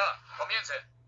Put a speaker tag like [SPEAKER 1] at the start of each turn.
[SPEAKER 1] Ya, comiencen.